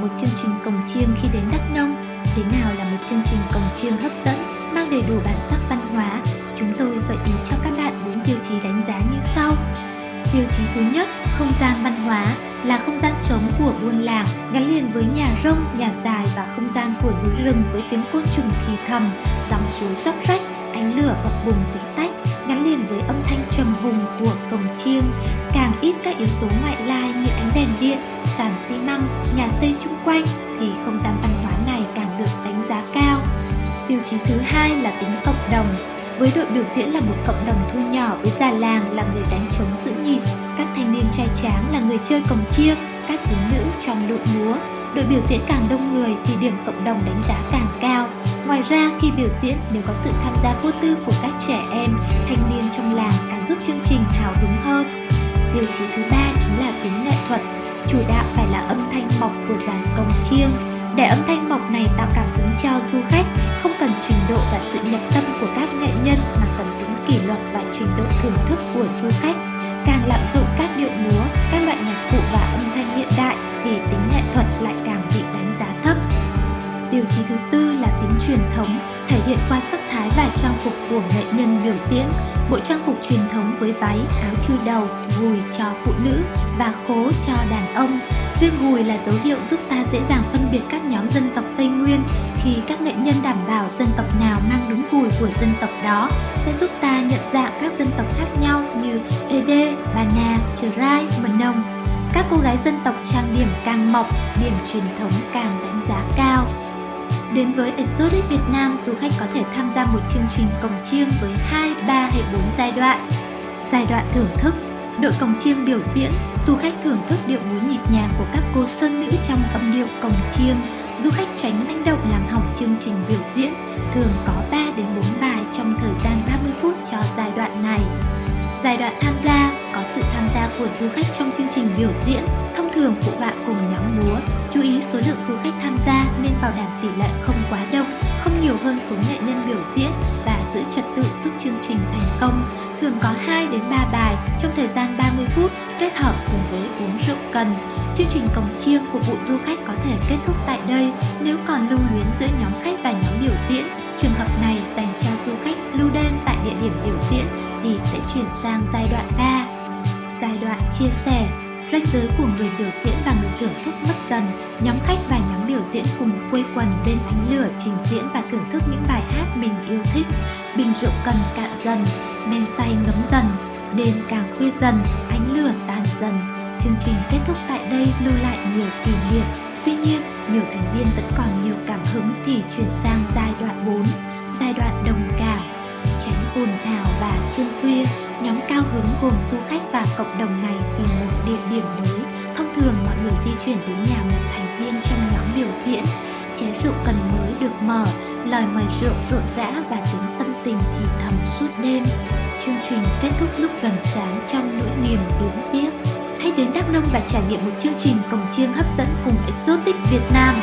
một chương trình cồng chiêng khi đến Đắk Nông. Thế nào là một chương trình cồng chiêng hấp dẫn, mang đầy đủ bản sắc văn hóa? Chúng tôi gợi ý cho các bạn bốn tiêu chí đánh giá như sau. Tiêu chí thứ nhất, không gian văn hóa là không gian sống của buôn làng gắn liền với nhà rông, nhà dài và không gian của núi rừng với tiếng côn trùng thì thầm, dòng suối róc rách, ánh lửa bập bùng tí tách gắn liền với âm thanh trầm hùng của cồng chiêng, càng ít các yếu tố ngoại lai như ánh đèn điện, sàn xi măng, nhà xây chung quanh thì không gian văn hóa này càng được đánh giá cao. Tiêu chí thứ hai là tính cộng đồng. Với đội biểu diễn là một cộng đồng thu nhỏ với già làng là người đánh trống giữ nhịp, các thanh niên trai tráng là người chơi cồng chiêng, các thiếu nữ trong đội múa. Đội biểu diễn càng đông người thì điểm cộng đồng đánh giá càng cao. Ngoài ra, khi biểu diễn, nếu có sự tham gia vô tư của các trẻ em, thanh niên trong làng càng giúp chương trình hào hứng hơn. Tiêu chí thứ ba chính là tính nghệ thuật. Chủ đạo phải là âm thanh mộc của dàn cồng chiêng. Để âm thanh mộc này tạo cảm hứng cho du khách, không cần trình độ và sự nhập tâm của các nghệ nhân mà cần tính kỷ luật và trình độ thưởng thức của du khách. Càng lạm dụng các điệu múa, các loại nhạc cụ và âm thanh hiện đại thì tính nghệ thuật lại càng bị đánh giá thấp. Tiêu chí thứ tư là tính truyền thống, thể hiện qua sắc thái và trang phục của nghệ nhân biểu diễn. Bộ trang phục truyền thống với váy, áo chui đầu, gùi cho phụ nữ và khố cho đàn ông. Riêng gùi là dấu hiệu giúp ta dễ dàng phân biệt các nhóm dân tộc Tây Nguyên khi các nghệ nhân đảm bảo dân tộc nào mang đúng gùi của dân tộc đó sẽ giúp ta nhận dạng các dân tộc khác nhau như Ede, Bà Nà, Trờ Rai, Mần Nông. Các cô gái dân tộc trang điểm càng mộc, điểm truyền thống càng đánh giá cao. Đến với Exotic Việt Nam, du khách có thể tham gia một chương trình cồng chiêng với 2, 3 hay 4 giai đoạn. Giai đoạn thưởng thức Đội cồng chiêng biểu diễn, du khách thưởng thức điệu múa nhịp nhàng của các cô sơn nữ trong âm điệu cồng chiêng. Du khách tránh manh động làm hỏng chương trình biểu diễn, thường có 3 đến 4 bài trong thời gian 30 phút cho giai đoạn này. Giai đoạn tham gia có sự tham gia của du khách trong chương trình biểu diễn, thông thường phụ họa cùng nhóm múa. Chú ý số lượng du khách tham gia nên bảo đảm tỷ lệ không quá đông, không nhiều hơn số nghệ nhân biểu diễn và giữ trật tự giúp chương trình thành công. Thường có 2 đến 3 bài trong thời gian 30 phút kết khách có thể kết thúc tại đây nếu còn lưu luyến giữa nhóm khách và nhóm biểu diễn. Trường hợp này dành cho du khách lưu đêm tại địa điểm biểu diễn thì sẽ chuyển sang giai đoạn 3. Giai đoạn chia sẻ Ranh giới của người biểu diễn và người thưởng thức mất dần, nhóm khách và nhóm biểu diễn cùng quây quần bên ánh lửa trình diễn và thưởng thức những bài hát mình yêu thích. Bình rượu cần cạn dần, men say ngấm dần, đêm càng khuya dần, ánh lửa tàn dần. Chương trình kết thúc tại đây lưu lại nhiều kỷ niệm. Tuy nhiên, nhiều thành viên vẫn còn nhiều cảm hứng thì chuyển sang giai đoạn 4, giai đoạn đồng cảm, tránh ồn ào và xuyên khuya Nhóm cao hứng gồm du khách và cộng đồng này tìm một địa điểm mới. Thông thường mọi người di chuyển đến nhà một thành viên trong nhóm biểu diễn. Chén rượu cần mới được mở, lời mời rượu rộn rã và tiếng tâm tình thì thầm suốt đêm. Chương trình kết thúc lúc gần sáng trong nỗi niềm đúng tiếc. Đến Đắk Nông và trải nghiệm một chương trình cổng chiêng hấp dẫn cùng Exotic Việt Nam.